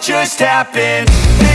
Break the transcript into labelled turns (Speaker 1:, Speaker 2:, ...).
Speaker 1: just happened.